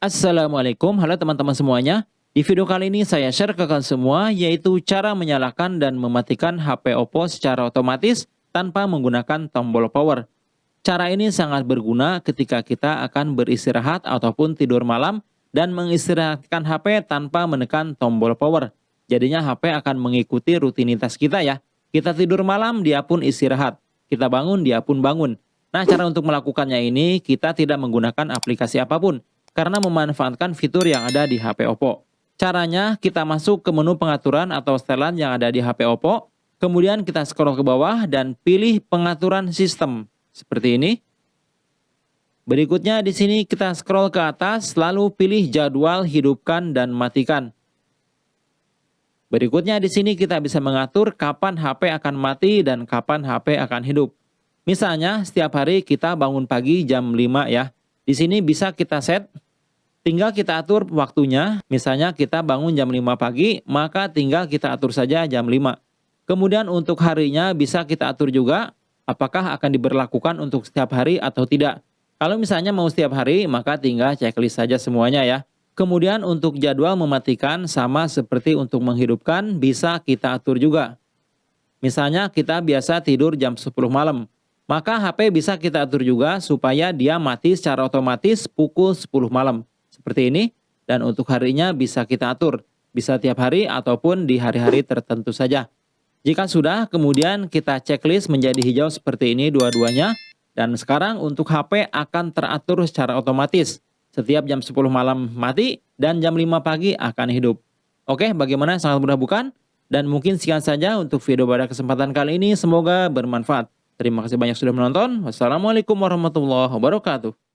Assalamualaikum, halo teman-teman semuanya. Di video kali ini saya share ke kalian semua yaitu cara menyalakan dan mematikan HP Oppo secara otomatis tanpa menggunakan tombol power. Cara ini sangat berguna ketika kita akan beristirahat ataupun tidur malam dan mengistirahatkan HP tanpa menekan tombol power. Jadinya HP akan mengikuti rutinitas kita ya. Kita tidur malam, dia pun istirahat. Kita bangun, dia pun bangun. Nah, cara untuk melakukannya ini kita tidak menggunakan aplikasi apa pun karena memanfaatkan fitur yang ada di HP Oppo. Caranya kita masuk ke menu pengaturan atau setelan yang ada di HP Oppo, kemudian kita scroll ke bawah dan pilih pengaturan sistem seperti ini. Berikutnya di sini kita scroll ke atas lalu pilih jadwal hidupkan dan matikan. Berikutnya di sini kita bisa mengatur kapan HP akan mati dan kapan HP akan hidup. Misalnya setiap hari kita bangun pagi jam 5 ya. Di sini bisa kita set Tinggal kita atur waktunya, misalnya kita bangun jam 5 pagi, maka tinggal kita atur saja jam 5. Kemudian untuk harinya bisa kita atur juga, apakah akan diberlakukan untuk setiap hari atau tidak. Kalau misalnya mau setiap hari, maka tinggal checklist saja semuanya ya. Kemudian untuk jadwal mematikan sama seperti untuk menghidupkan, bisa kita atur juga. Misalnya kita biasa tidur jam 10 malam, maka HP bisa kita atur juga supaya dia mati secara otomatis pukul 10 malam seperti ini dan untuk harinya bisa kita atur, bisa tiap hari ataupun di hari-hari tertentu saja. Jika sudah, kemudian kita checklist menjadi hijau seperti ini dua-duanya dan sekarang untuk HP akan teratur secara otomatis. Setiap jam 10 malam mati dan jam 5 pagi akan hidup. Oke, bagaimana sangat mudah bukan? Dan mungkin sekian saja untuk video pada kesempatan kali ini. Semoga bermanfaat. Terima kasih banyak sudah menonton. Wassalamualaikum warahmatullahi wabarakatuh.